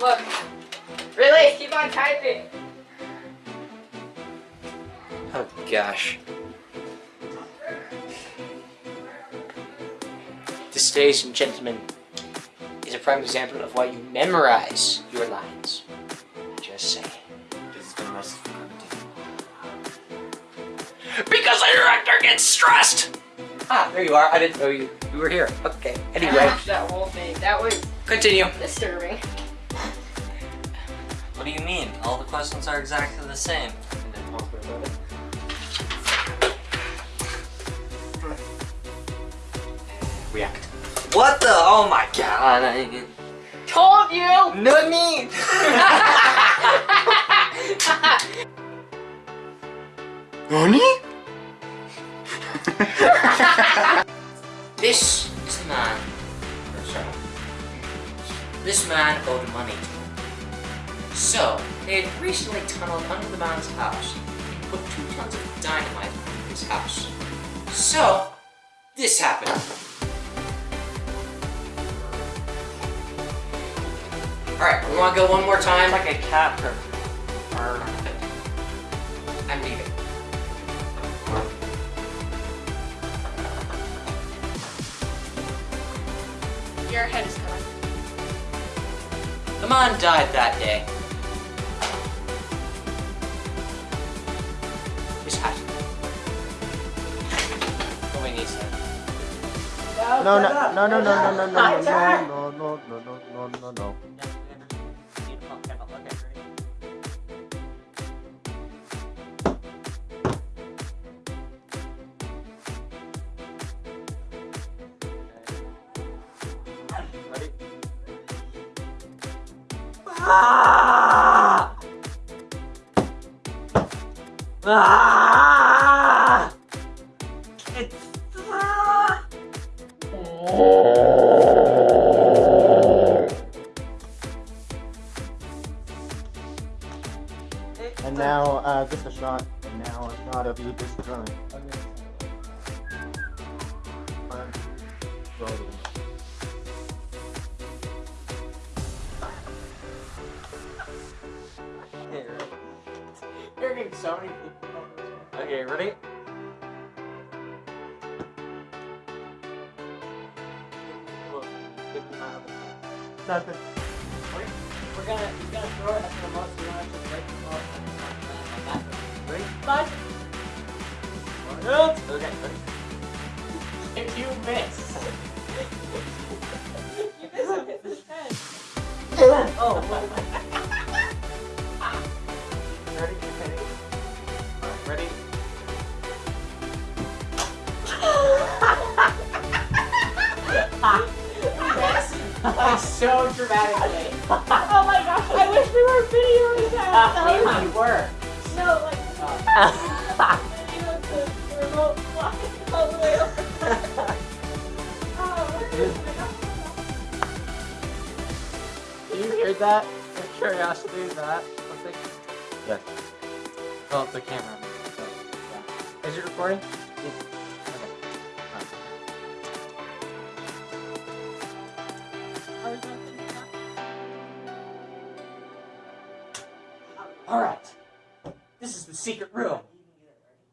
look. Really? Keep on typing. Oh gosh. This, ladies and gentlemen, is a prime example of why you memorize your lines. Just saying. This is gonna mess Because the director gets stressed! Ah, there you are. I didn't know you, you were here. Okay, anyway. that whole thing. That was Continue. disturbing. What do you mean? All the questions are exactly the same. React. What the? Oh my god. I... Told you! No me! Nani? this is the man. This man owed money to him. So, they had recently tunneled under the man's house and put two tons of dynamite in his house. So, this happened. Alright, we wanna go one more time? like a cat or... I'm leaving. Your head is gone. The man died that day. No, no, no, no, no, no, no, no, no, no, no, no, no, no, no, no. Ah! Ah! And now, uh, just a shot. And now a shot of you just drawing. You're getting so many people. Okay, ready? Nothing. We're gonna, he's gonna throw it at the most, we're to break the ball. Three, five. One, two. Okay, ready? If you miss. you missed it, it's 10. oh, what? Like so dramatically. Oh my gosh, I wish uh, we were videoing that. That you were. was, no, like, video with the remote flying all the way over. Oh, where is my You heard that? The curiosity of that? Something? Yes. Oh, the camera. So, yeah. Is it recording? Alright. This is the secret room.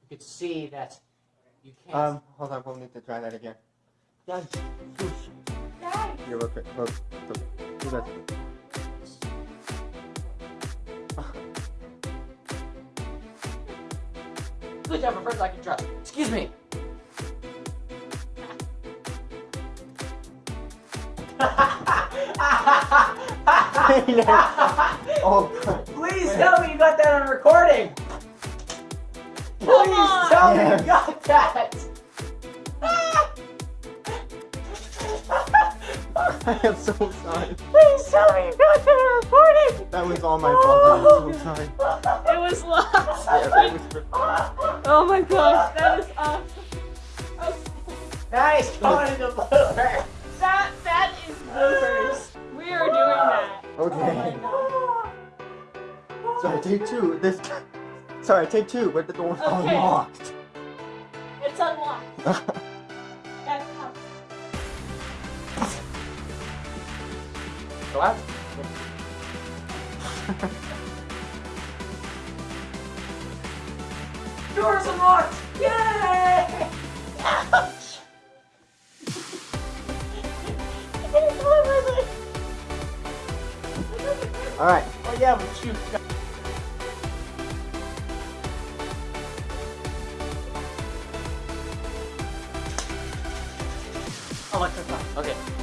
You can see that you can't. Um, hold on, we'll need to try that again. Done. Dad. Here, look, look, look. Do that. Good job, a person I can trust. Excuse me. oh, Please tell me you got that on recording. Please on. tell me Yes. you got that. I am so sorry. Please tell me you got that on recording. That was all my fault. I'm so sorry. It was lost. Yeah, that was Oh my gosh, that is awesome. Nice going in the Sorry, take two. This. Sorry, take two, but the door's okay. unlocked. It's unlocked. That's how. Glass. Doors unlocked! Yay! Ouch! Alright. Oh yeah, but you 変わっちゃった。OK。